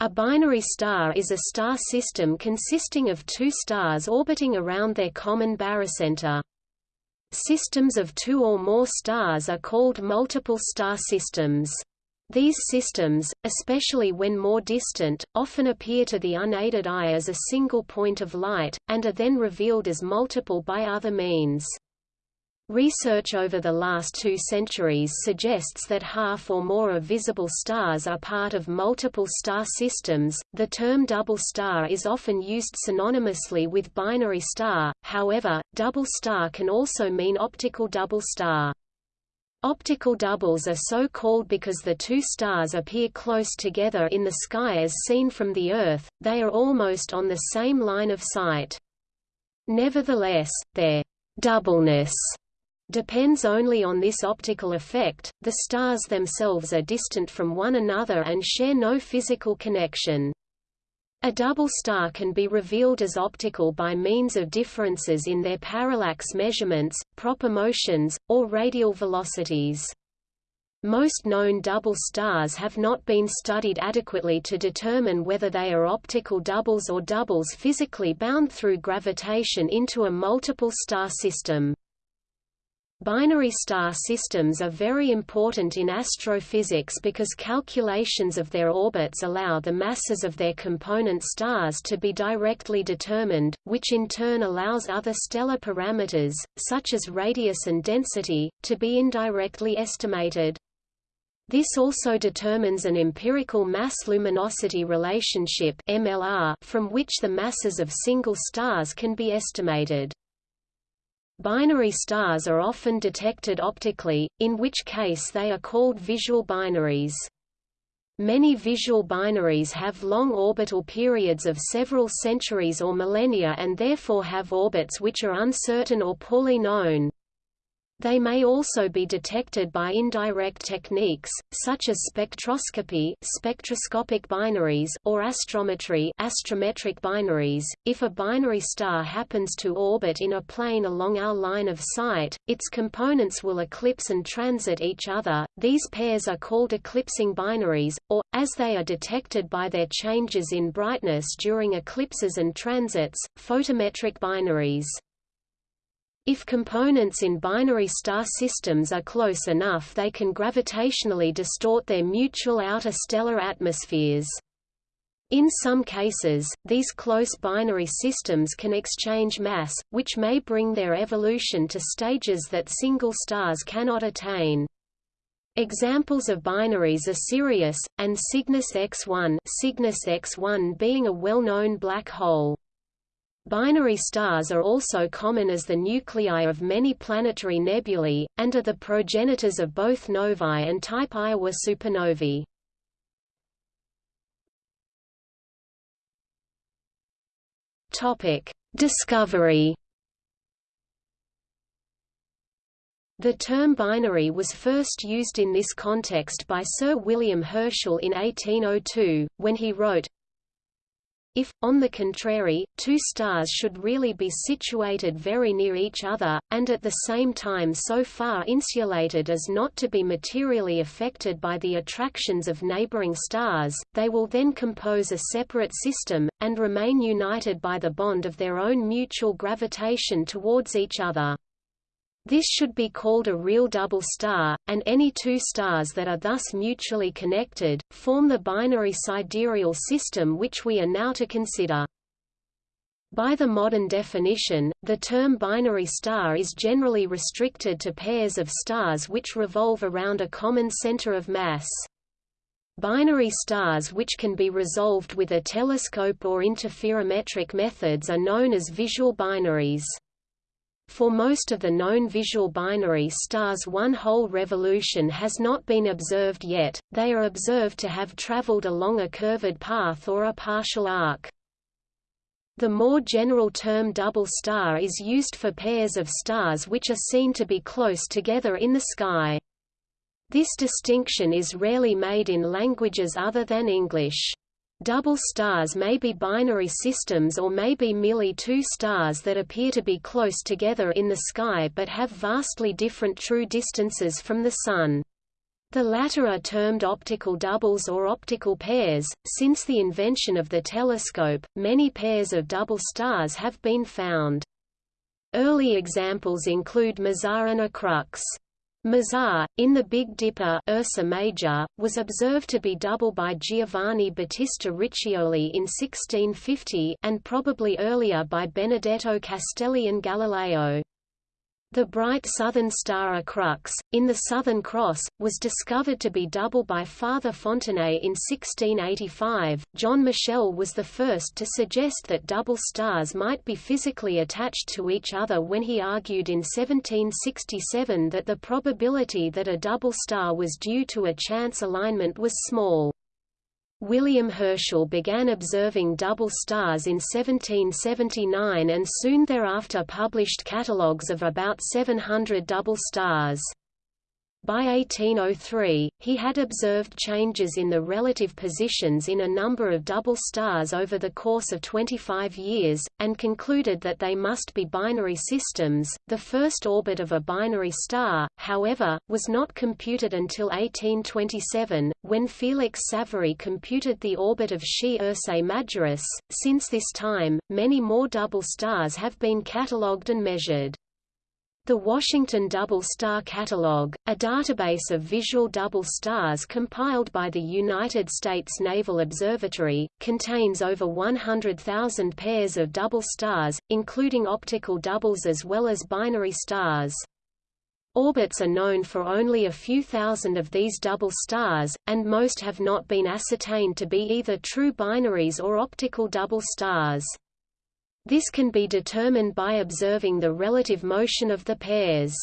A binary star is a star system consisting of two stars orbiting around their common barycenter. Systems of two or more stars are called multiple star systems. These systems, especially when more distant, often appear to the unaided eye as a single point of light, and are then revealed as multiple by other means. Research over the last two centuries suggests that half or more of visible stars are part of multiple star systems. The term double star is often used synonymously with binary star, however, double star can also mean optical double star. Optical doubles are so called because the two stars appear close together in the sky as seen from the Earth, they are almost on the same line of sight. Nevertheless, their doubleness depends only on this optical effect, the stars themselves are distant from one another and share no physical connection. A double star can be revealed as optical by means of differences in their parallax measurements, proper motions, or radial velocities. Most known double stars have not been studied adequately to determine whether they are optical doubles or doubles physically bound through gravitation into a multiple star system. Binary star systems are very important in astrophysics because calculations of their orbits allow the masses of their component stars to be directly determined, which in turn allows other stellar parameters, such as radius and density, to be indirectly estimated. This also determines an empirical mass-luminosity relationship MLR from which the masses of single stars can be estimated. Binary stars are often detected optically, in which case they are called visual binaries. Many visual binaries have long orbital periods of several centuries or millennia and therefore have orbits which are uncertain or poorly known. They may also be detected by indirect techniques, such as spectroscopy spectroscopic binaries or astrometry astrometric binaries. If a binary star happens to orbit in a plane along our line of sight, its components will eclipse and transit each other. These pairs are called eclipsing binaries, or, as they are detected by their changes in brightness during eclipses and transits, photometric binaries. If components in binary star systems are close enough they can gravitationally distort their mutual outer stellar atmospheres. In some cases, these close binary systems can exchange mass, which may bring their evolution to stages that single stars cannot attain. Examples of binaries are Sirius, and Cygnus X1, Cygnus X1 being a well-known black hole. Binary stars are also common as the nuclei of many planetary nebulae, and are the progenitors of both novae and type Ia supernovae. Discovery The term binary was first used in this context by Sir William Herschel in 1802, when he wrote, if, on the contrary, two stars should really be situated very near each other, and at the same time so far insulated as not to be materially affected by the attractions of neighboring stars, they will then compose a separate system, and remain united by the bond of their own mutual gravitation towards each other. This should be called a real double star, and any two stars that are thus mutually connected, form the binary sidereal system which we are now to consider. By the modern definition, the term binary star is generally restricted to pairs of stars which revolve around a common center of mass. Binary stars which can be resolved with a telescope or interferometric methods are known as visual binaries. For most of the known visual binary stars one whole revolution has not been observed yet, they are observed to have traveled along a curved path or a partial arc. The more general term double star is used for pairs of stars which are seen to be close together in the sky. This distinction is rarely made in languages other than English. Double stars may be binary systems or may be merely two stars that appear to be close together in the sky but have vastly different true distances from the Sun. The latter are termed optical doubles or optical pairs. Since the invention of the telescope, many pairs of double stars have been found. Early examples include Mizar and Mizar, in the Big Dipper Ursa Major, was observed to be double by Giovanni Battista Riccioli in 1650 and probably earlier by Benedetto Castelli and Galileo. The bright southern star Acrux, in the Southern Cross, was discovered to be double by Father Fontenay in 1685. John Michell was the first to suggest that double stars might be physically attached to each other when he argued in 1767 that the probability that a double star was due to a chance alignment was small. William Herschel began observing double stars in 1779 and soon thereafter published catalogues of about 700 double stars. By 1803, he had observed changes in the relative positions in a number of double stars over the course of 25 years, and concluded that they must be binary systems. The first orbit of a binary star, however, was not computed until 1827, when Felix Savary computed the orbit of Xi Ursae Majoris. Since this time, many more double stars have been catalogued and measured. The Washington Double Star Catalog, a database of visual double stars compiled by the United States Naval Observatory, contains over 100,000 pairs of double stars, including optical doubles as well as binary stars. Orbits are known for only a few thousand of these double stars, and most have not been ascertained to be either true binaries or optical double stars. This can be determined by observing the relative motion of the pairs.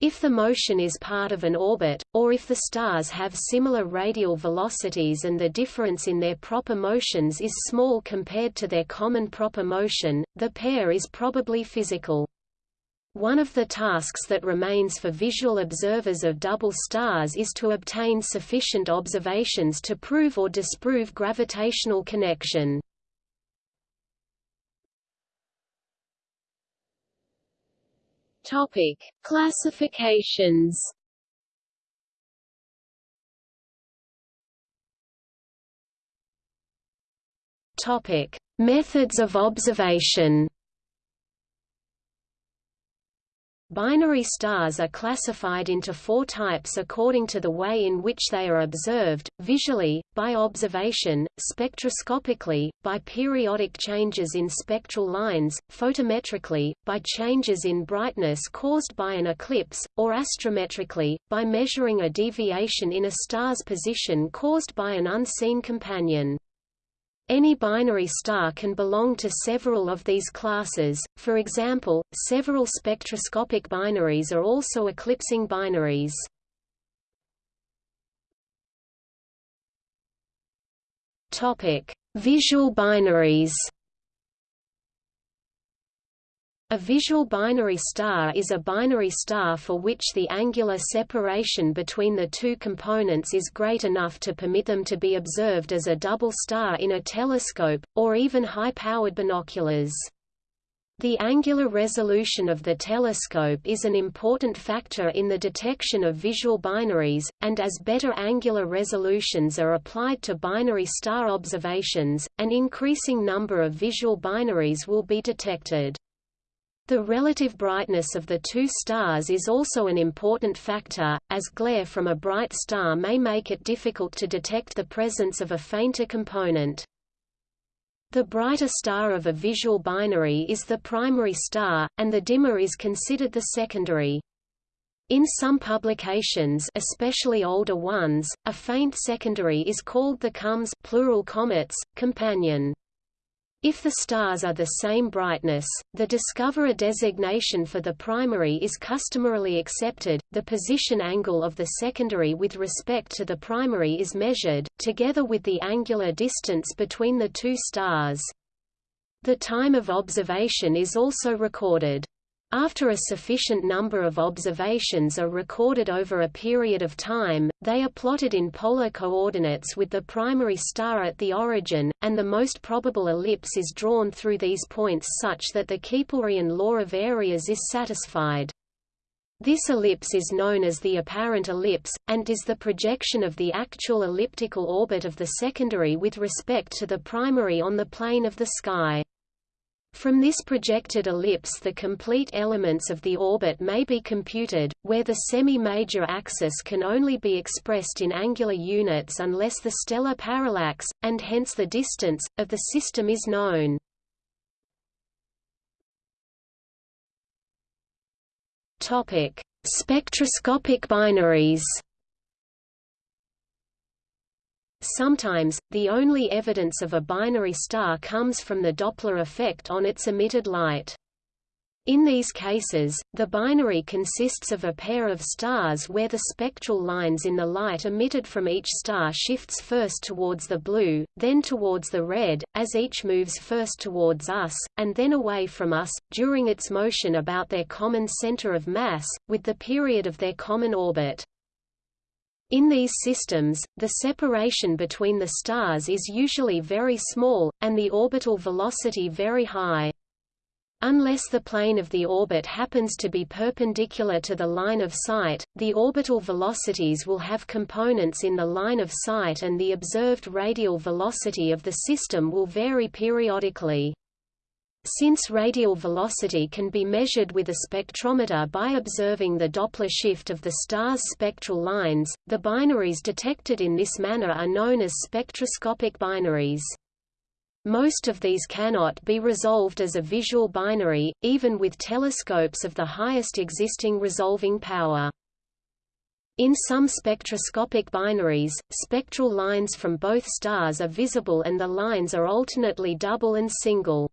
If the motion is part of an orbit, or if the stars have similar radial velocities and the difference in their proper motions is small compared to their common proper motion, the pair is probably physical. One of the tasks that remains for visual observers of double stars is to obtain sufficient observations to prove or disprove gravitational connection. Topic: Classifications. Topic: Methods of observation. Binary stars are classified into four types according to the way in which they are observed, visually, by observation, spectroscopically, by periodic changes in spectral lines, photometrically, by changes in brightness caused by an eclipse, or astrometrically, by measuring a deviation in a star's position caused by an unseen companion. Any binary star can belong to several of these classes, for example, several spectroscopic binaries are also eclipsing binaries. Visual binaries a visual binary star is a binary star for which the angular separation between the two components is great enough to permit them to be observed as a double star in a telescope, or even high-powered binoculars. The angular resolution of the telescope is an important factor in the detection of visual binaries, and as better angular resolutions are applied to binary star observations, an increasing number of visual binaries will be detected. The relative brightness of the two stars is also an important factor, as glare from a bright star may make it difficult to detect the presence of a fainter component. The brighter star of a visual binary is the primary star, and the dimmer is considered the secondary. In some publications especially older ones, a faint secondary is called the comes plural comites, companion. If the stars are the same brightness, the discoverer designation for the primary is customarily accepted, the position angle of the secondary with respect to the primary is measured, together with the angular distance between the two stars. The time of observation is also recorded. After a sufficient number of observations are recorded over a period of time, they are plotted in polar coordinates with the primary star at the origin, and the most probable ellipse is drawn through these points such that the Keplerian law of areas is satisfied. This ellipse is known as the apparent ellipse, and is the projection of the actual elliptical orbit of the secondary with respect to the primary on the plane of the sky. From this projected ellipse the complete elements of the orbit may be computed, where the semi-major axis can only be expressed in angular units unless the stellar parallax, and hence the distance, of the system is known. Spectroscopic binaries. Sometimes, the only evidence of a binary star comes from the Doppler effect on its emitted light. In these cases, the binary consists of a pair of stars where the spectral lines in the light emitted from each star shifts first towards the blue, then towards the red, as each moves first towards us, and then away from us, during its motion about their common center of mass, with the period of their common orbit. In these systems, the separation between the stars is usually very small, and the orbital velocity very high. Unless the plane of the orbit happens to be perpendicular to the line of sight, the orbital velocities will have components in the line of sight and the observed radial velocity of the system will vary periodically. Since radial velocity can be measured with a spectrometer by observing the Doppler shift of the star's spectral lines, the binaries detected in this manner are known as spectroscopic binaries. Most of these cannot be resolved as a visual binary, even with telescopes of the highest existing resolving power. In some spectroscopic binaries, spectral lines from both stars are visible and the lines are alternately double and single.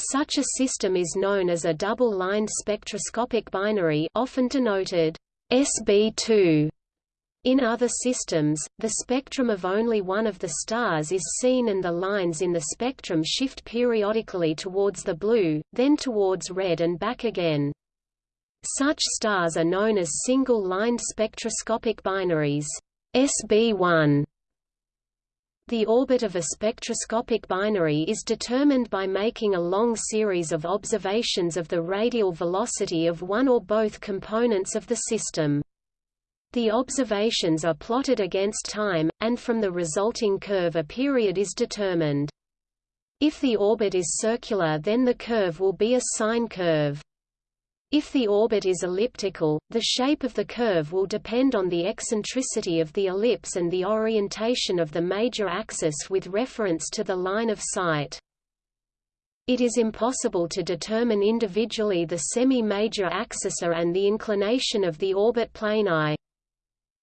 Such a system is known as a double-lined spectroscopic binary often denoted SB2. In other systems, the spectrum of only one of the stars is seen and the lines in the spectrum shift periodically towards the blue, then towards red and back again. Such stars are known as single-lined spectroscopic binaries SB1 the orbit of a spectroscopic binary is determined by making a long series of observations of the radial velocity of one or both components of the system. The observations are plotted against time, and from the resulting curve a period is determined. If the orbit is circular then the curve will be a sine curve. If the orbit is elliptical, the shape of the curve will depend on the eccentricity of the ellipse and the orientation of the major axis with reference to the line of sight. It is impossible to determine individually the semi-major axis and the inclination of the orbit plane I.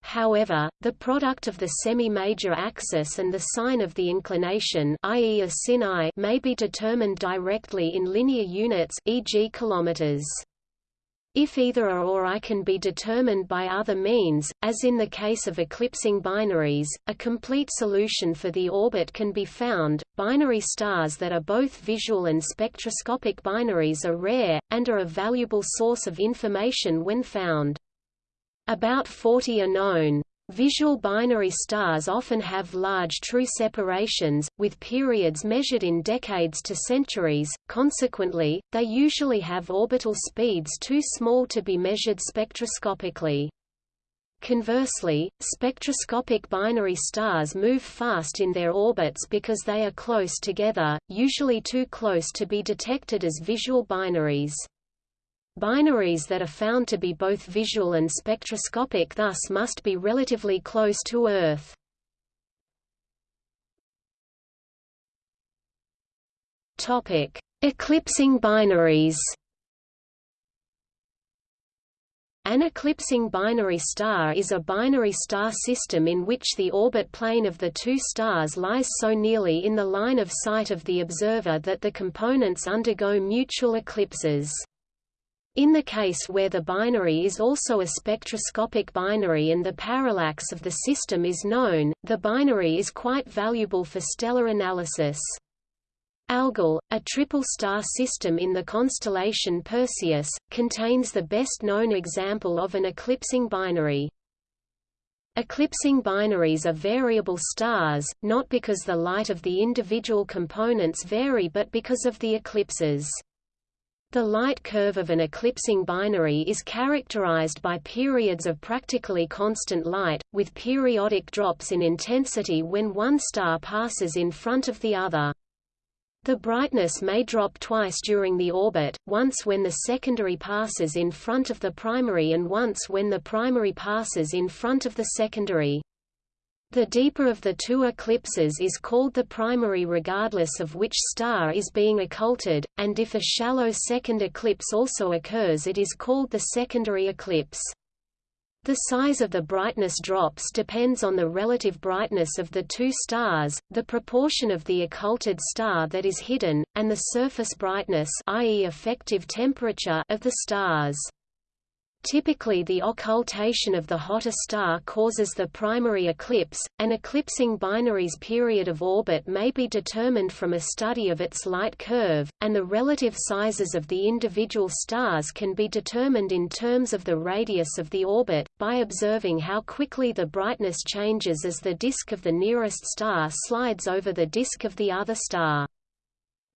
However, the product of the semi-major axis and the sine of the inclination i.e. a sin I may be determined directly in linear units e.g. kilometers. If either a or I can be determined by other means, as in the case of eclipsing binaries, a complete solution for the orbit can be found. Binary stars that are both visual and spectroscopic binaries are rare, and are a valuable source of information when found. About 40 are known. Visual binary stars often have large true separations, with periods measured in decades to centuries, consequently, they usually have orbital speeds too small to be measured spectroscopically. Conversely, spectroscopic binary stars move fast in their orbits because they are close together, usually too close to be detected as visual binaries. Binaries that are found to be both visual and spectroscopic thus must be relatively close to Earth. Topic: Eclipsing binaries. An eclipsing binary star is a binary star system in which the orbit plane of the two stars lies so nearly in the line of sight of the observer that the components undergo mutual eclipses. In the case where the binary is also a spectroscopic binary and the parallax of the system is known, the binary is quite valuable for stellar analysis. Algol, a triple-star system in the constellation Perseus, contains the best-known example of an eclipsing binary. Eclipsing binaries are variable stars, not because the light of the individual components vary but because of the eclipses. The light curve of an eclipsing binary is characterized by periods of practically constant light, with periodic drops in intensity when one star passes in front of the other. The brightness may drop twice during the orbit, once when the secondary passes in front of the primary and once when the primary passes in front of the secondary. The deeper of the two eclipses is called the primary regardless of which star is being occulted, and if a shallow second eclipse also occurs it is called the secondary eclipse. The size of the brightness drops depends on the relative brightness of the two stars, the proportion of the occulted star that is hidden, and the surface brightness i.e. effective temperature of the stars. Typically the occultation of the hotter star causes the primary eclipse. An eclipsing binary's period of orbit may be determined from a study of its light curve, and the relative sizes of the individual stars can be determined in terms of the radius of the orbit, by observing how quickly the brightness changes as the disk of the nearest star slides over the disk of the other star.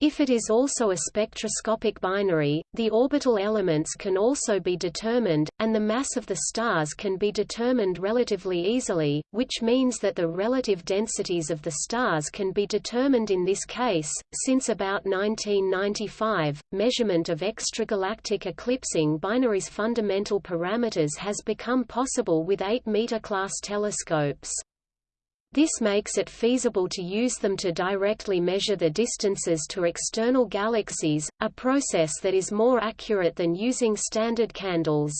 If it is also a spectroscopic binary, the orbital elements can also be determined, and the mass of the stars can be determined relatively easily, which means that the relative densities of the stars can be determined in this case. Since about 1995, measurement of extragalactic eclipsing binaries' fundamental parameters has become possible with 8-meter class telescopes. This makes it feasible to use them to directly measure the distances to external galaxies, a process that is more accurate than using standard candles.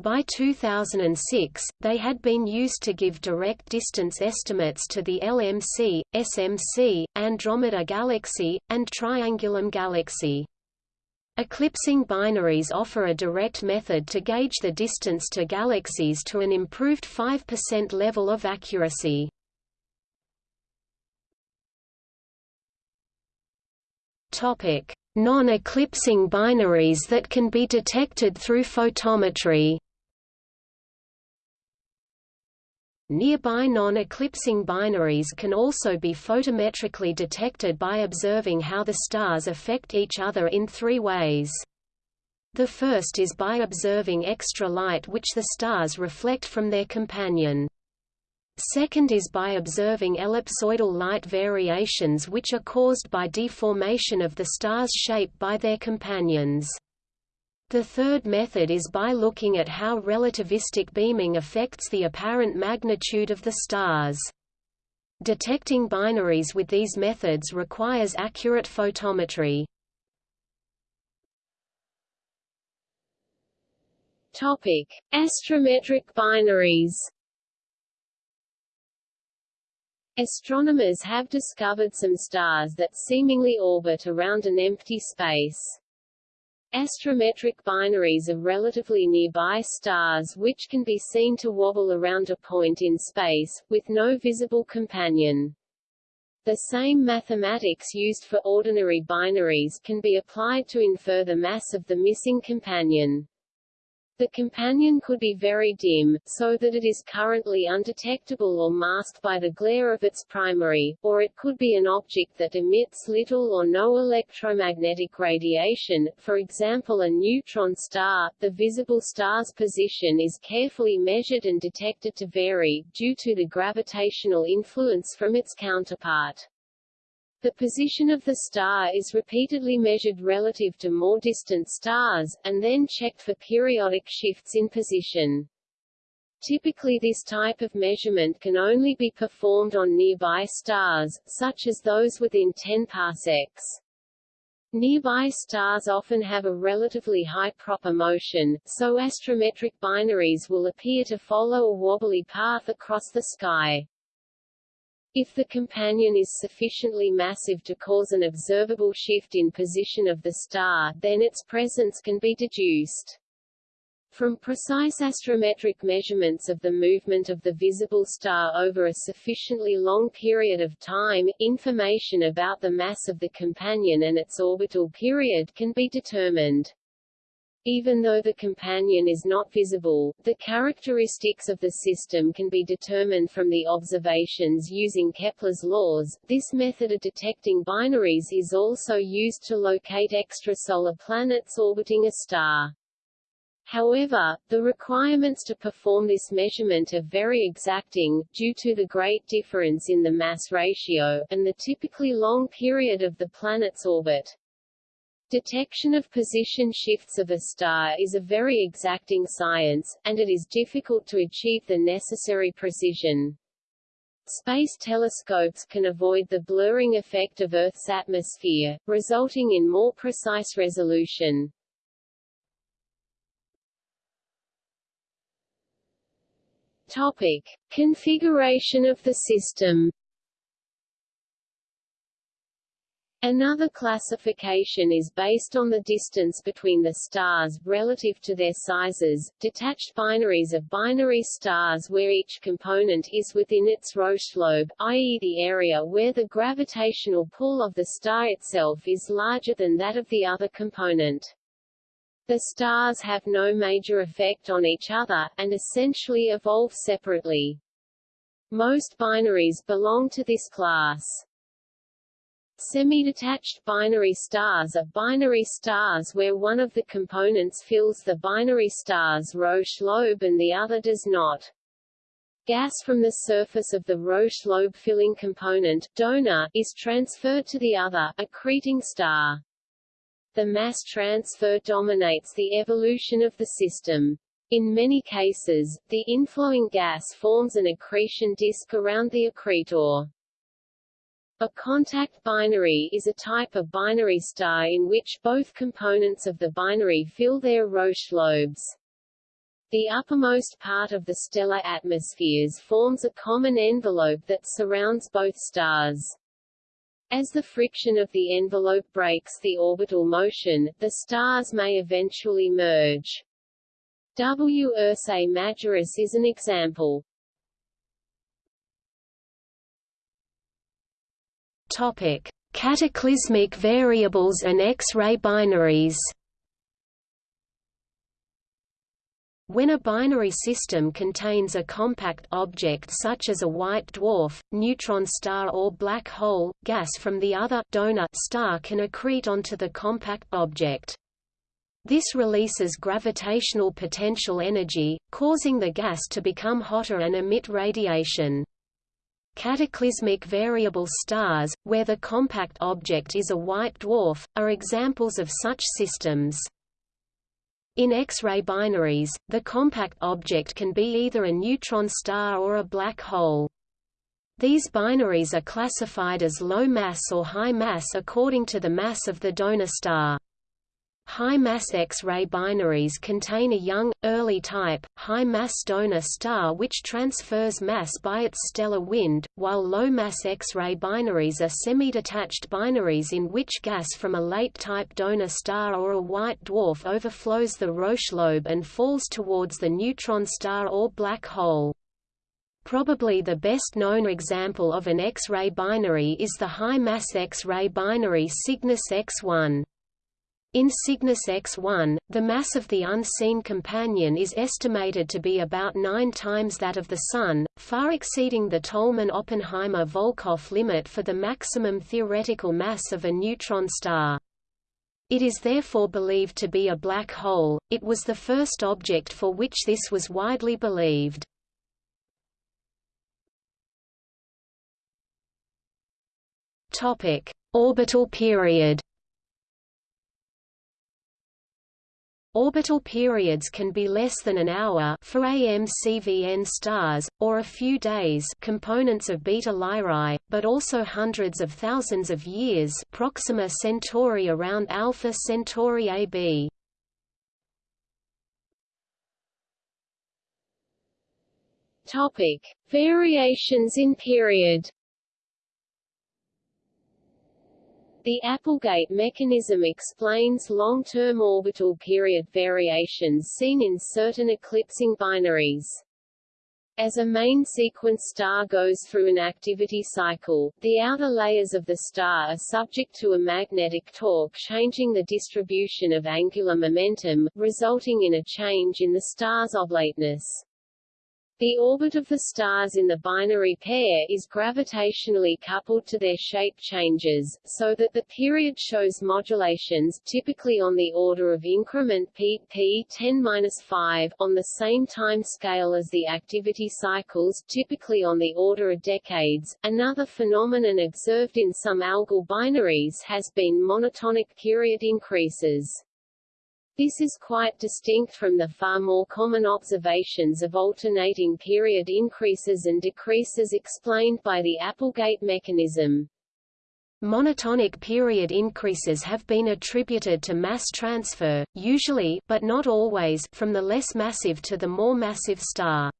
By 2006, they had been used to give direct distance estimates to the LMC, SMC, Andromeda Galaxy, and Triangulum Galaxy. Eclipsing binaries offer a direct method to gauge the distance to galaxies to an improved 5% level of accuracy. Non-eclipsing binaries that can be detected through photometry Nearby non-eclipsing binaries can also be photometrically detected by observing how the stars affect each other in three ways. The first is by observing extra light which the stars reflect from their companion. Second is by observing ellipsoidal light variations which are caused by deformation of the star's shape by their companions. The third method is by looking at how relativistic beaming affects the apparent magnitude of the stars. Detecting binaries with these methods requires accurate photometry. Topic: Astrometric binaries. Astronomers have discovered some stars that seemingly orbit around an empty space. Astrometric binaries of relatively nearby stars which can be seen to wobble around a point in space, with no visible companion. The same mathematics used for ordinary binaries can be applied to infer the mass of the missing companion. The companion could be very dim, so that it is currently undetectable or masked by the glare of its primary, or it could be an object that emits little or no electromagnetic radiation, for example a neutron star. The visible star's position is carefully measured and detected to vary, due to the gravitational influence from its counterpart. The position of the star is repeatedly measured relative to more distant stars, and then checked for periodic shifts in position. Typically this type of measurement can only be performed on nearby stars, such as those within 10 parsecs. Nearby stars often have a relatively high proper motion, so astrometric binaries will appear to follow a wobbly path across the sky. If the companion is sufficiently massive to cause an observable shift in position of the star, then its presence can be deduced. From precise astrometric measurements of the movement of the visible star over a sufficiently long period of time, information about the mass of the companion and its orbital period can be determined. Even though the companion is not visible, the characteristics of the system can be determined from the observations using Kepler's laws. This method of detecting binaries is also used to locate extrasolar planets orbiting a star. However, the requirements to perform this measurement are very exacting, due to the great difference in the mass ratio, and the typically long period of the planet's orbit. Detection of position shifts of a star is a very exacting science, and it is difficult to achieve the necessary precision. Space telescopes can avoid the blurring effect of Earth's atmosphere, resulting in more precise resolution. Topic. Configuration of the system Another classification is based on the distance between the stars relative to their sizes, detached binaries of binary stars where each component is within its Roche lobe, i.e. the area where the gravitational pull of the star itself is larger than that of the other component. The stars have no major effect on each other, and essentially evolve separately. Most binaries belong to this class. Semi-detached binary stars are binary stars where one of the components fills the binary star's Roche lobe and the other does not. Gas from the surface of the Roche lobe filling component donor is transferred to the other, accreting star. The mass transfer dominates the evolution of the system. In many cases, the inflowing gas forms an accretion disk around the accretor. A contact binary is a type of binary star in which both components of the binary fill their Roche lobes. The uppermost part of the stellar atmospheres forms a common envelope that surrounds both stars. As the friction of the envelope brakes the orbital motion, the stars may eventually merge. W Ursae Majoris is an example. Topic: Cataclysmic variables and X-ray binaries. When a binary system contains a compact object such as a white dwarf, neutron star or black hole, gas from the other donor star can accrete onto the compact object. This releases gravitational potential energy, causing the gas to become hotter and emit radiation. Cataclysmic variable stars, where the compact object is a white dwarf, are examples of such systems. In X-ray binaries, the compact object can be either a neutron star or a black hole. These binaries are classified as low mass or high mass according to the mass of the donor star. High-mass X-ray binaries contain a young, early type, high-mass donor star which transfers mass by its stellar wind, while low-mass X-ray binaries are semi-detached binaries in which gas from a late-type donor star or a white dwarf overflows the Roche lobe and falls towards the neutron star or black hole. Probably the best known example of an X-ray binary is the high-mass X-ray binary Cygnus X1. In Cygnus X1, the mass of the unseen companion is estimated to be about nine times that of the Sun, far exceeding the Tolman–Oppenheimer–Volkoff limit for the maximum theoretical mass of a neutron star. It is therefore believed to be a black hole. It was the first object for which this was widely believed. Topic: Orbital period. Orbital periods can be less than an hour for AM-CVN stars, or a few days components of Beta Lyrae, but also hundreds of thousands of years Proxima Centauri around Alpha Centauri AB. Topic: Variations in period. The Applegate mechanism explains long-term orbital period variations seen in certain eclipsing binaries. As a main sequence star goes through an activity cycle, the outer layers of the star are subject to a magnetic torque changing the distribution of angular momentum, resulting in a change in the star's oblateness. The orbit of the stars in the binary pair is gravitationally coupled to their shape changes, so that the period shows modulations typically on the order of increment p p 10-5 on the same time scale as the activity cycles typically on the order of decades. Another phenomenon observed in some Algol binaries has been monotonic period increases. This is quite distinct from the far more common observations of alternating period increases and decreases explained by the Applegate mechanism. Monotonic period increases have been attributed to mass transfer, usually but not always from the less massive to the more massive star.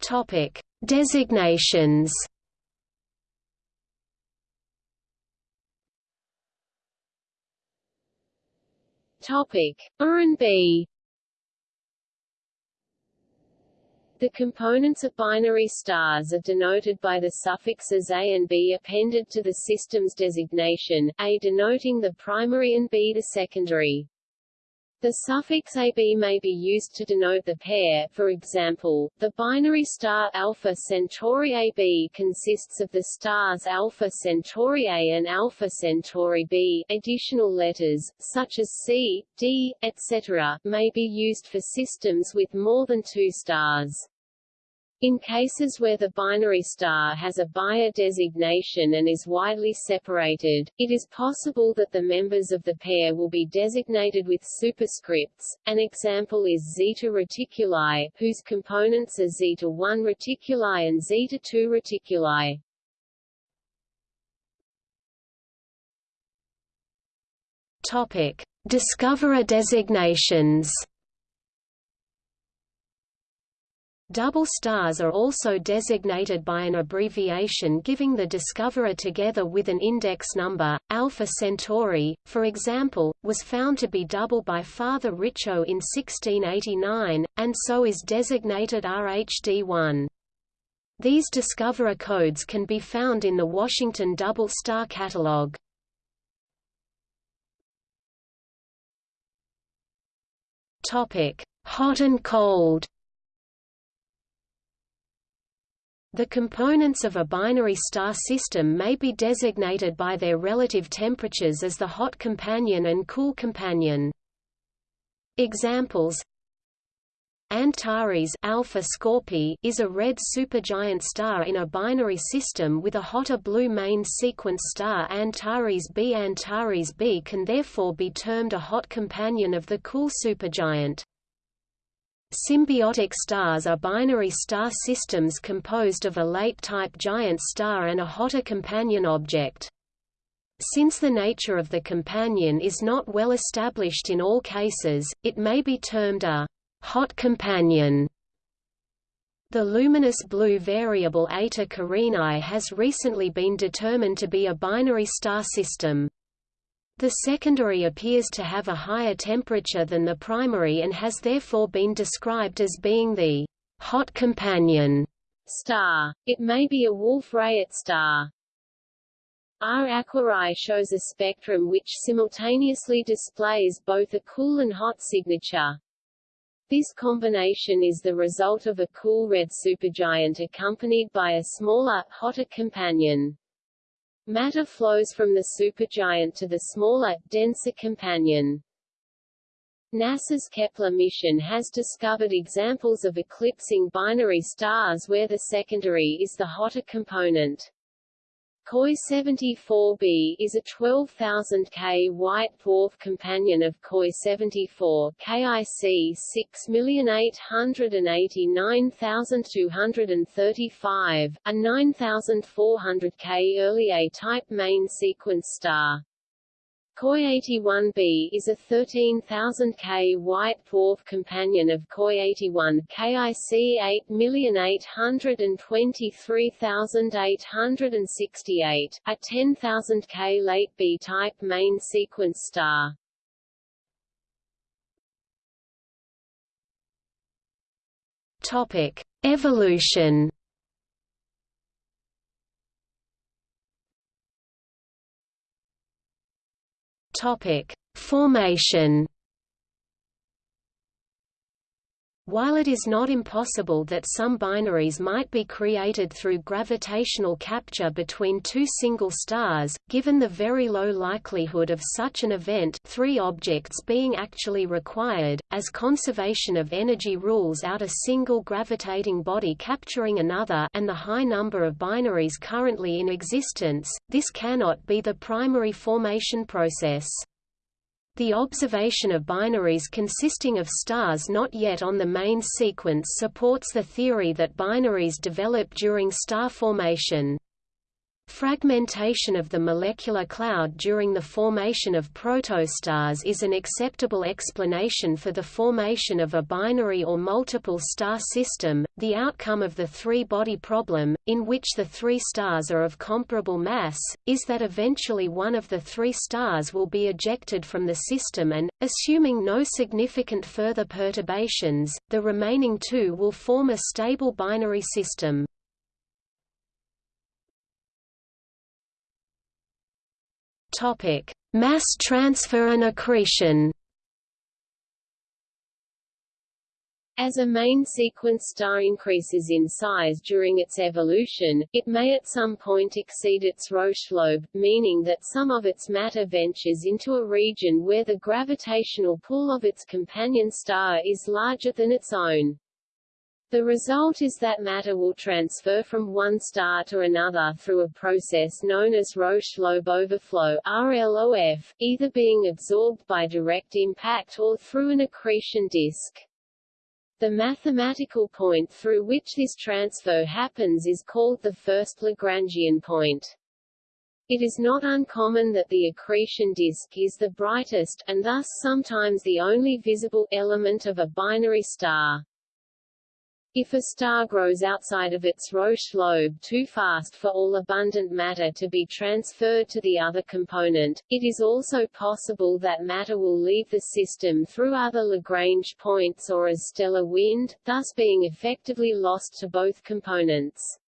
Topic: Designations Topic: B. The components of binary stars are denoted by the suffixes A and B appended to the system's designation, A denoting the primary and B the secondary. The suffix AB may be used to denote the pair, for example, the binary star Alpha Centauri AB consists of the stars Alpha Centauri A and Alpha Centauri B. Additional letters, such as C, D, etc., may be used for systems with more than two stars. In cases where the binary star has a Bayer designation and is widely separated, it is possible that the members of the pair will be designated with superscripts. An example is Zeta Reticuli, whose components are Zeta 1 Reticuli and Zeta 2 Reticuli. Topic: Discoverer designations. Double stars are also designated by an abbreviation giving the discoverer together with an index number. Alpha Centauri, for example, was found to be double by Father Richaud in 1689, and so is designated RHD1. These discoverer codes can be found in the Washington Double Star Catalog. Topic: Hot and cold. The components of a binary star system may be designated by their relative temperatures as the hot companion and cool companion. Examples Antares Alpha Scorpii is a red supergiant star in a binary system with a hotter blue main sequence star Antares B. Antares B can therefore be termed a hot companion of the cool supergiant. Symbiotic stars are binary star systems composed of a late-type giant star and a hotter companion object. Since the nature of the companion is not well established in all cases, it may be termed a hot companion. The luminous blue variable Eta Carinae has recently been determined to be a binary star system. The secondary appears to have a higher temperature than the primary and has therefore been described as being the hot companion star. It may be a Wolf-Rayet star. R Aquarii shows a spectrum which simultaneously displays both a cool and hot signature. This combination is the result of a cool red supergiant accompanied by a smaller, hotter companion. Matter flows from the supergiant to the smaller, denser companion. NASA's Kepler mission has discovered examples of eclipsing binary stars where the secondary is the hotter component. KOI 74b is a 12,000 K white dwarf companion of KOI 74 KIC 6,889235, a 9,400 K early A-type main sequence star. KOI 81b is a 13,000 K white dwarf companion of KOI 81 KIC 8,823,868, a 10,000 K late B-type main sequence star. Topic: Evolution. Topic: Formation. While it is not impossible that some binaries might be created through gravitational capture between two single stars, given the very low likelihood of such an event three objects being actually required, as conservation of energy rules out a single gravitating body capturing another and the high number of binaries currently in existence, this cannot be the primary formation process. The observation of binaries consisting of stars not yet on the main sequence supports the theory that binaries develop during star formation. Fragmentation of the molecular cloud during the formation of protostars is an acceptable explanation for the formation of a binary or multiple star system, the outcome of the three-body problem, in which the three stars are of comparable mass, is that eventually one of the three stars will be ejected from the system and, assuming no significant further perturbations, the remaining two will form a stable binary system. Topic: Mass transfer and accretion. As a main sequence star increases in size during its evolution, it may at some point exceed its Roche lobe, meaning that some of its matter ventures into a region where the gravitational pull of its companion star is larger than its own. The result is that matter will transfer from one star to another through a process known as Roche lobe overflow RLOF, either being absorbed by direct impact or through an accretion disk. The mathematical point through which this transfer happens is called the first Lagrangian point. It is not uncommon that the accretion disk is the brightest, and thus sometimes the only visible element of a binary star. If a star grows outside of its Roche lobe too fast for all abundant matter to be transferred to the other component, it is also possible that matter will leave the system through other Lagrange points or as stellar wind, thus being effectively lost to both components.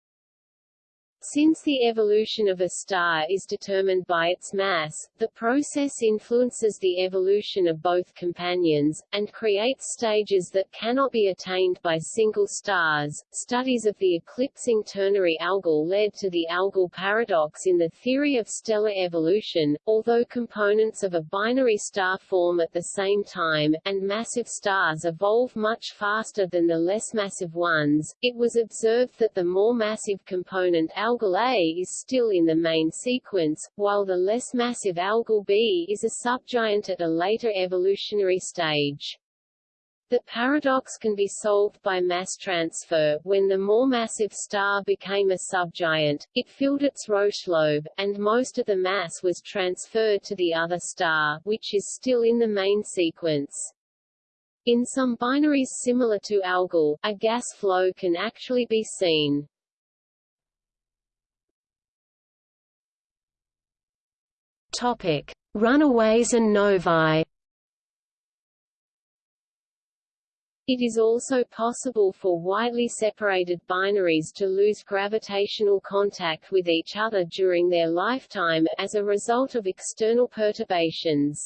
Since the evolution of a star is determined by its mass, the process influences the evolution of both companions, and creates stages that cannot be attained by single stars. Studies of the eclipsing ternary algol led to the algol paradox in the theory of stellar evolution. Although components of a binary star form at the same time, and massive stars evolve much faster than the less massive ones, it was observed that the more massive component algol Algol A is still in the main sequence, while the less massive Algol B is a subgiant at a later evolutionary stage. The paradox can be solved by mass transfer. When the more massive star became a subgiant, it filled its Roche lobe, and most of the mass was transferred to the other star, which is still in the main sequence. In some binaries similar to Algol, a gas flow can actually be seen. Topic: Runaways and novae. It is also possible for widely separated binaries to lose gravitational contact with each other during their lifetime, as a result of external perturbations.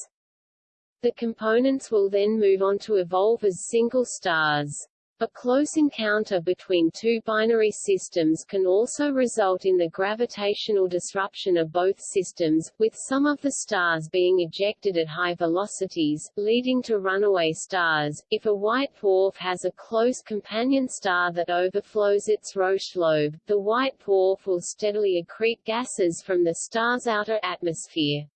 The components will then move on to evolve as single stars. A close encounter between two binary systems can also result in the gravitational disruption of both systems, with some of the stars being ejected at high velocities, leading to runaway stars. If a white dwarf has a close companion star that overflows its Roche lobe, the white dwarf will steadily accrete gases from the star's outer atmosphere.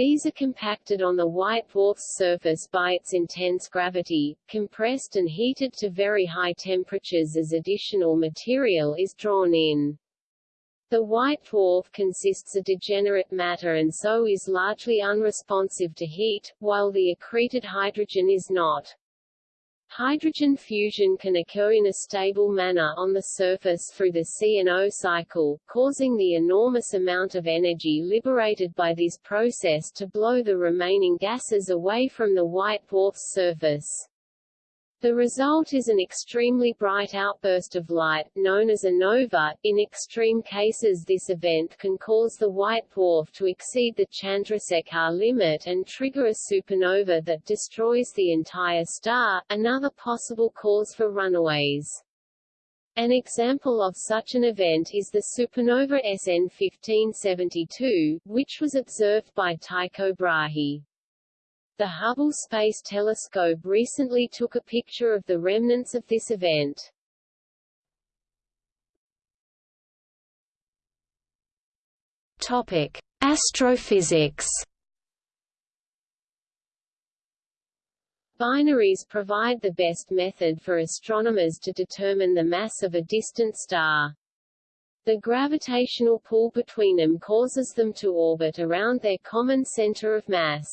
These are compacted on the white dwarf's surface by its intense gravity, compressed and heated to very high temperatures as additional material is drawn in. The white dwarf consists of degenerate matter and so is largely unresponsive to heat, while the accreted hydrogen is not. Hydrogen fusion can occur in a stable manner on the surface through the CNO cycle, causing the enormous amount of energy liberated by this process to blow the remaining gases away from the white dwarf's surface. The result is an extremely bright outburst of light, known as a nova. In extreme cases this event can cause the white dwarf to exceed the Chandrasekhar limit and trigger a supernova that destroys the entire star, another possible cause for runaways. An example of such an event is the supernova SN 1572, which was observed by Tycho Brahe. The Hubble Space Telescope recently took a picture of the remnants of this event. Topic: Astrophysics. Binaries provide the best method for astronomers to determine the mass of a distant star. The gravitational pull between them causes them to orbit around their common center of mass.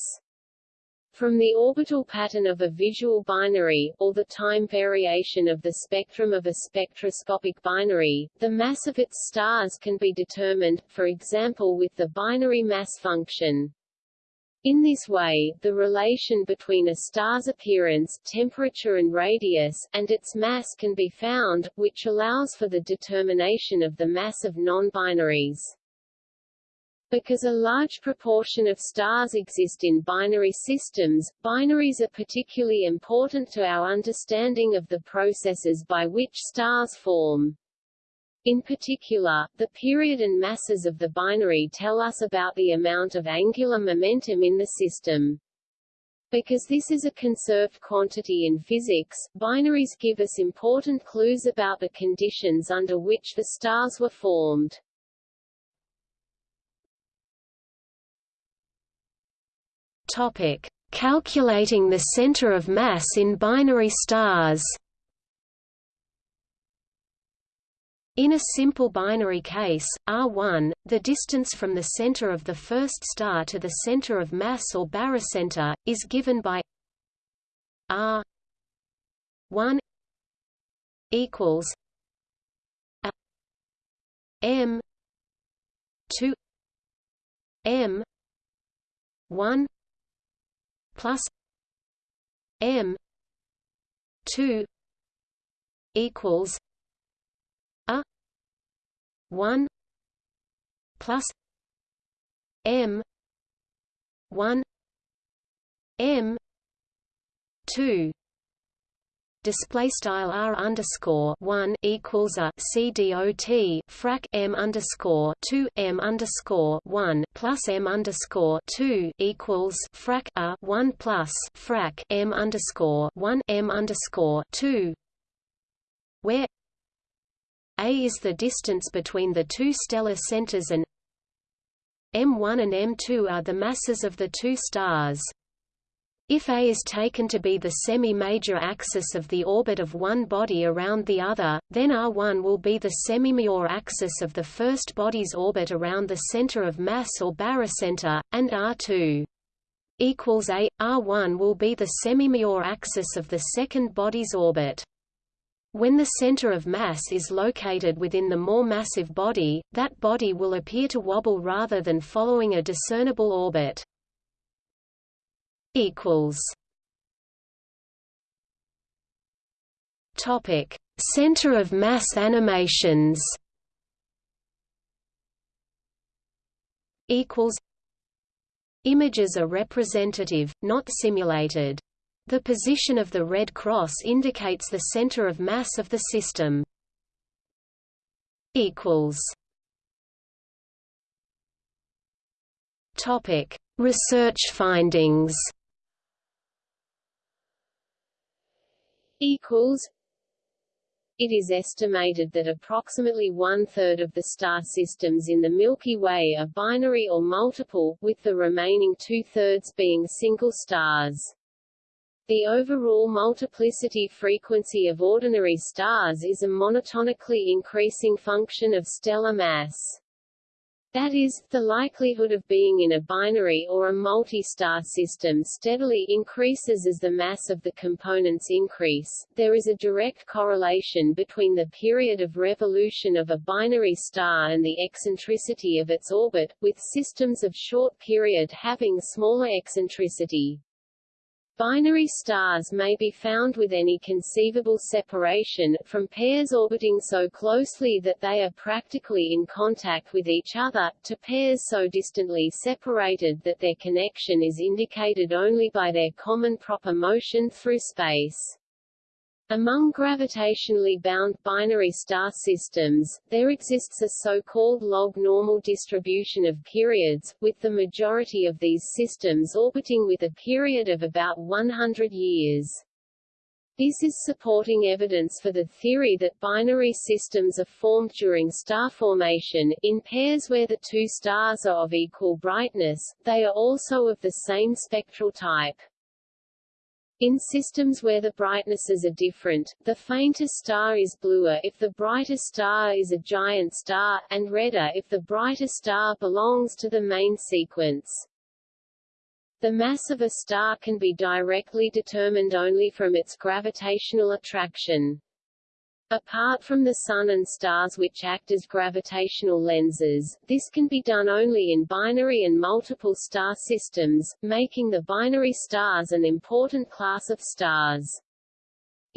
From the orbital pattern of a visual binary, or the time variation of the spectrum of a spectroscopic binary, the mass of its stars can be determined, for example with the binary mass function. In this way, the relation between a star's appearance, temperature and radius, and its mass can be found, which allows for the determination of the mass of non-binaries. Because a large proportion of stars exist in binary systems, binaries are particularly important to our understanding of the processes by which stars form. In particular, the period and masses of the binary tell us about the amount of angular momentum in the system. Because this is a conserved quantity in physics, binaries give us important clues about the conditions under which the stars were formed. Topic: Calculating the center of mass in binary stars. In a simple binary case, R1, the distance from the center of the first star to the center of mass or barycenter, is given by R1 equals a m 2 m 1 plus M two equals a one plus M one M two display style r underscore one equals a c dot frac m underscore two m underscore one plus m underscore two equals frac a one plus frac m underscore one m underscore two, where a is the distance between the two stellar centers and m1 and m2 are the masses of the two stars. If A is taken to be the semi-major axis of the orbit of one body around the other, then R1 will be the semi-major axis of the first body's orbit around the center of mass or barycenter, and R2 equals A. R1 will be the semi-major axis of the second body's orbit. When the center of mass is located within the more massive body, that body will appear to wobble rather than following a discernible orbit equals Topic: Center of mass animations. Equals. Images are representative, not simulated. The position of the red cross indicates the center of mass of the system. Equals. Topic: Research findings. Equals it is estimated that approximately one-third of the star systems in the Milky Way are binary or multiple, with the remaining two-thirds being single stars. The overall multiplicity frequency of ordinary stars is a monotonically increasing function of stellar mass. That is, the likelihood of being in a binary or a multi-star system steadily increases as the mass of the components increase. There is a direct correlation between the period of revolution of a binary star and the eccentricity of its orbit, with systems of short period having smaller eccentricity. Binary stars may be found with any conceivable separation, from pairs orbiting so closely that they are practically in contact with each other, to pairs so distantly separated that their connection is indicated only by their common proper motion through space. Among gravitationally bound binary star systems, there exists a so-called log-normal distribution of periods, with the majority of these systems orbiting with a period of about 100 years. This is supporting evidence for the theory that binary systems are formed during star formation, in pairs where the two stars are of equal brightness, they are also of the same spectral type. In systems where the brightnesses are different, the fainter star is bluer if the brighter star is a giant star, and redder if the brighter star belongs to the main sequence. The mass of a star can be directly determined only from its gravitational attraction. Apart from the Sun and stars which act as gravitational lenses, this can be done only in binary and multiple star systems, making the binary stars an important class of stars.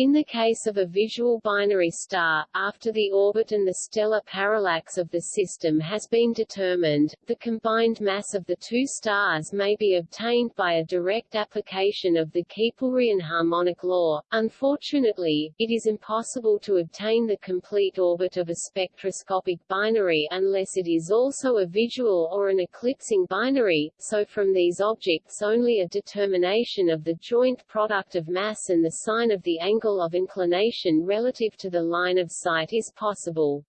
In the case of a visual binary star, after the orbit and the stellar parallax of the system has been determined, the combined mass of the two stars may be obtained by a direct application of the Keplerian harmonic law. Unfortunately, it is impossible to obtain the complete orbit of a spectroscopic binary unless it is also a visual or an eclipsing binary, so from these objects only a determination of the joint product of mass and the sign of the angle angle of inclination relative to the line of sight is possible.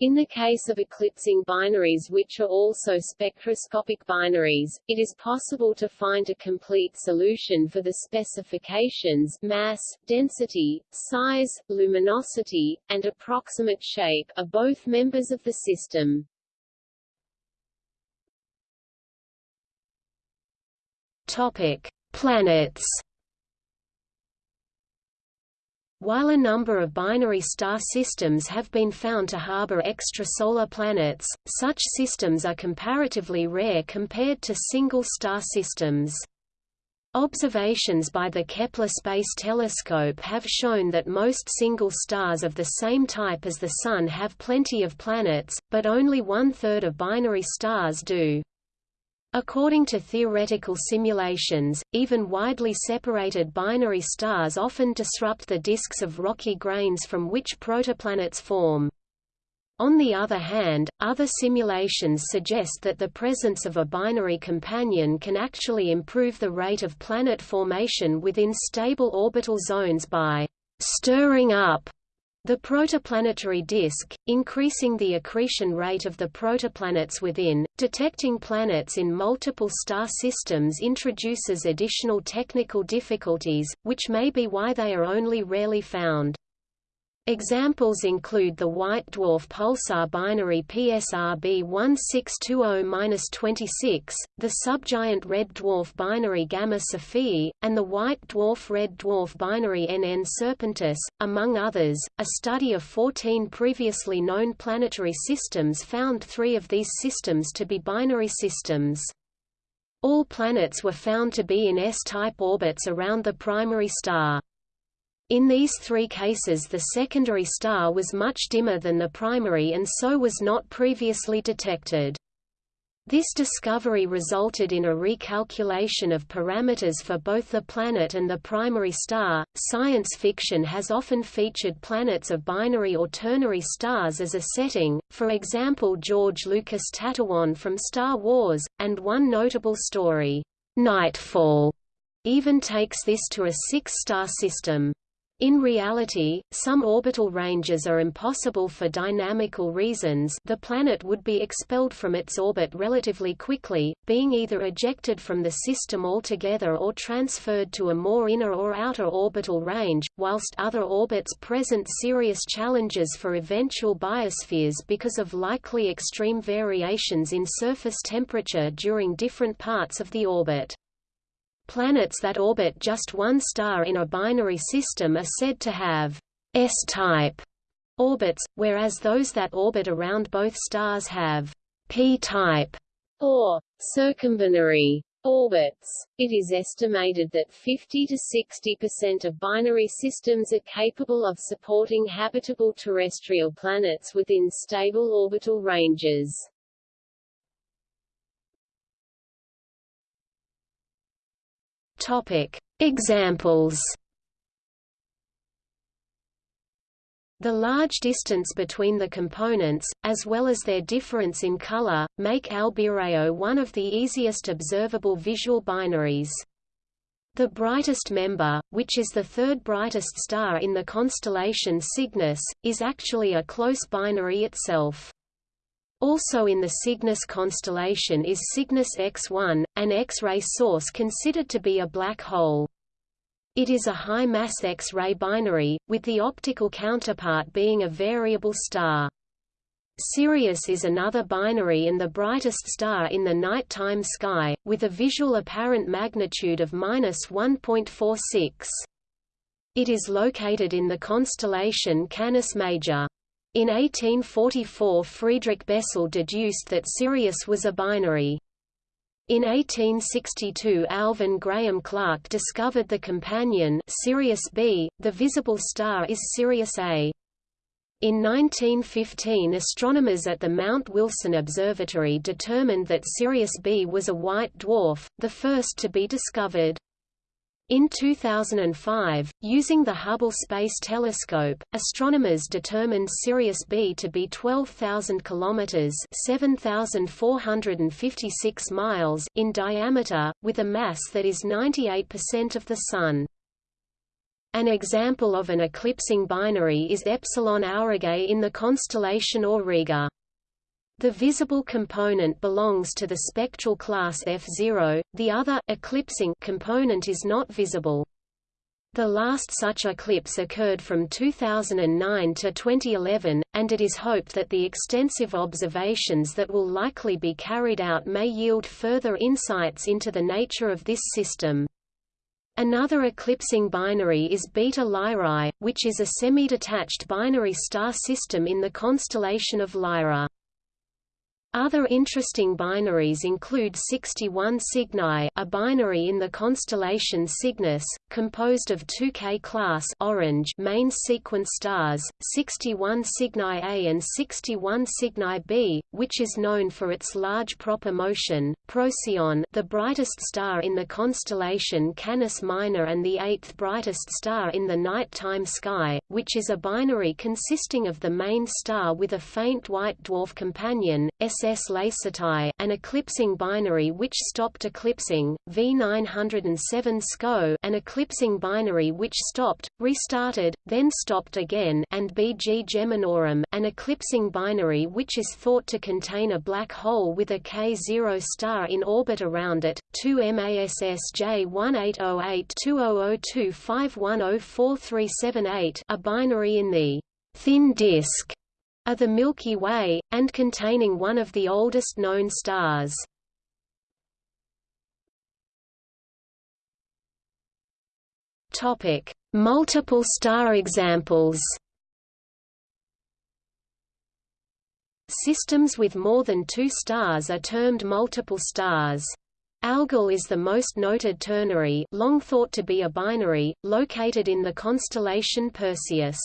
In the case of eclipsing binaries which are also spectroscopic binaries, it is possible to find a complete solution for the specifications mass, density, size, luminosity, and approximate shape of both members of the system. Topic: Planets while a number of binary star systems have been found to harbor extrasolar planets, such systems are comparatively rare compared to single-star systems. Observations by the Kepler Space Telescope have shown that most single stars of the same type as the Sun have plenty of planets, but only one-third of binary stars do. According to theoretical simulations, even widely separated binary stars often disrupt the disks of rocky grains from which protoplanets form. On the other hand, other simulations suggest that the presence of a binary companion can actually improve the rate of planet formation within stable orbital zones by stirring up the protoplanetary disk, increasing the accretion rate of the protoplanets within, detecting planets in multiple star systems introduces additional technical difficulties, which may be why they are only rarely found. Examples include the white dwarf pulsar binary PSRB 1620-26, the subgiant red dwarf binary Gamma Cephei, and the white dwarf red dwarf binary NN Serpentis, among others. A study of 14 previously known planetary systems found three of these systems to be binary systems. All planets were found to be in S-type orbits around the primary star. In these three cases the secondary star was much dimmer than the primary and so was not previously detected. This discovery resulted in a recalculation of parameters for both the planet and the primary star. Science fiction has often featured planets of binary or ternary stars as a setting, for example George Lucas' Tatooine from Star Wars, and one notable story, Nightfall, even takes this to a six-star system. In reality, some orbital ranges are impossible for dynamical reasons the planet would be expelled from its orbit relatively quickly, being either ejected from the system altogether or transferred to a more inner or outer orbital range, whilst other orbits present serious challenges for eventual biospheres because of likely extreme variations in surface temperature during different parts of the orbit. Planets that orbit just one star in a binary system are said to have S-type orbits, whereas those that orbit around both stars have P-type or circumbinary orbits. It is estimated that 50 to 60% of binary systems are capable of supporting habitable terrestrial planets within stable orbital ranges. Topic: Examples The large distance between the components, as well as their difference in color, make Albireo one of the easiest observable visual binaries. The brightest member, which is the third brightest star in the constellation Cygnus, is actually a close binary itself. Also in the Cygnus constellation is Cygnus X1, an X-ray source considered to be a black hole. It is a high-mass X-ray binary, with the optical counterpart being a variable star. Sirius is another binary and the brightest star in the nighttime sky, with a visual apparent magnitude of 1.46. It is located in the constellation Canis Major. In 1844 Friedrich Bessel deduced that Sirius was a binary. In 1862 Alvan Graham Clark discovered the companion Sirius B, the visible star is Sirius A. In 1915 astronomers at the Mount Wilson Observatory determined that Sirius B was a white dwarf, the first to be discovered. In 2005, using the Hubble Space Telescope, astronomers determined Sirius B to be 12,000 kilometers (7,456 miles) in diameter, with a mass that is 98% of the Sun. An example of an eclipsing binary is Epsilon Aurigae in the constellation Auriga. The visible component belongs to the spectral class F0, the other, eclipsing component is not visible. The last such eclipse occurred from 2009 to 2011, and it is hoped that the extensive observations that will likely be carried out may yield further insights into the nature of this system. Another eclipsing binary is Beta Lyrae, which is a semi-detached binary star system in the constellation of Lyra. Other interesting binaries include 61 Cygni a binary in the constellation Cygnus, composed of two K-class orange main sequence stars, 61 Cygni A and 61 Cygni B, which is known for its large proper motion, Procyon the brightest star in the constellation Canis Minor and the eighth brightest star in the nighttime sky, which is a binary consisting of the main star with a faint white dwarf companion, SS Lacertae, an eclipsing binary which stopped eclipsing, V907 SCO an eclipsing binary which stopped, restarted, then stopped again and BG Geminorum, an eclipsing binary which is thought to contain a black hole with a K0 star in orbit around it, 2 MASS J18082002510438 a binary in the thin disk of the Milky Way, and containing one of the oldest known stars. Topic: Multiple star examples. Systems with more than two stars are termed multiple stars. Algol is the most noted ternary long thought to be a binary, located in the constellation Perseus.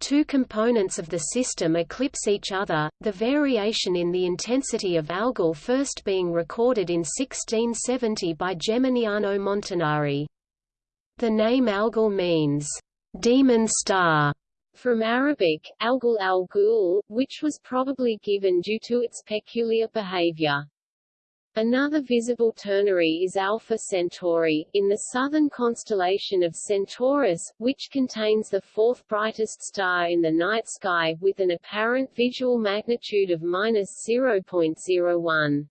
Two components of the system eclipse each other, the variation in the intensity of Algol first being recorded in 1670 by Geminiano Montanari. The name Algol means, demon star, from Arabic, Algol al which was probably given due to its peculiar behavior. Another visible ternary is Alpha Centauri, in the southern constellation of Centaurus, which contains the fourth brightest star in the night sky, with an apparent visual magnitude of minus 0.01.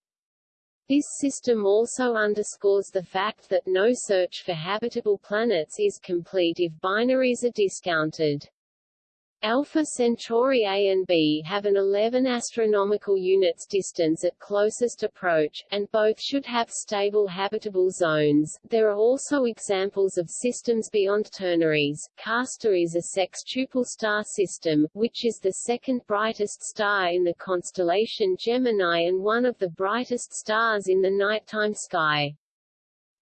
This system also underscores the fact that no search for habitable planets is complete if binaries are discounted. Alpha Centauri A and B have an 11 astronomical units distance at closest approach, and both should have stable habitable zones. There are also examples of systems beyond ternaries. Castor is a sextuple star system, which is the second brightest star in the constellation Gemini and one of the brightest stars in the nighttime sky.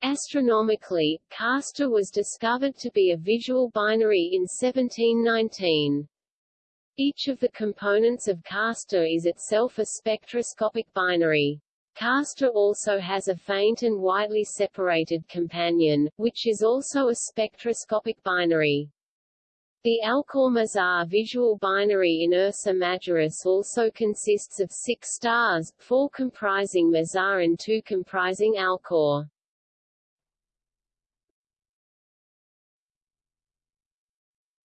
Astronomically, Castor was discovered to be a visual binary in 1719. Each of the components of Castor is itself a spectroscopic binary. Castor also has a faint and widely separated companion, which is also a spectroscopic binary. The Alcor-Mizar visual binary in Ursa Majoris also consists of six stars, four comprising Mizar and two comprising Alcor.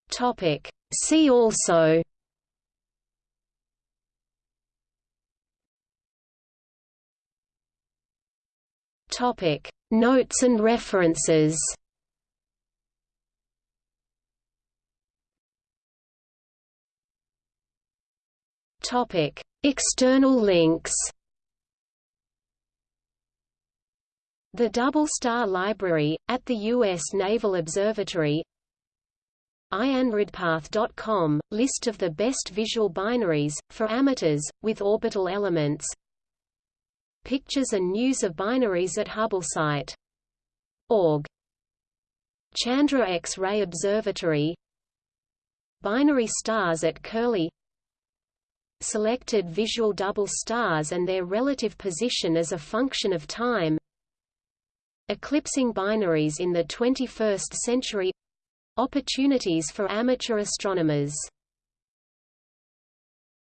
Topic. See also Topic. Notes and references Topic. External links The Double Star Library, at the U.S. Naval Observatory IANRIDPath.com, list of the best visual binaries, for amateurs, with orbital elements Pictures and news of binaries at Hubble site. Org. Chandra X-ray Observatory. Binary stars at Curlie. Selected visual double stars and their relative position as a function of time. Eclipsing binaries in the 21st century. Opportunities for amateur astronomers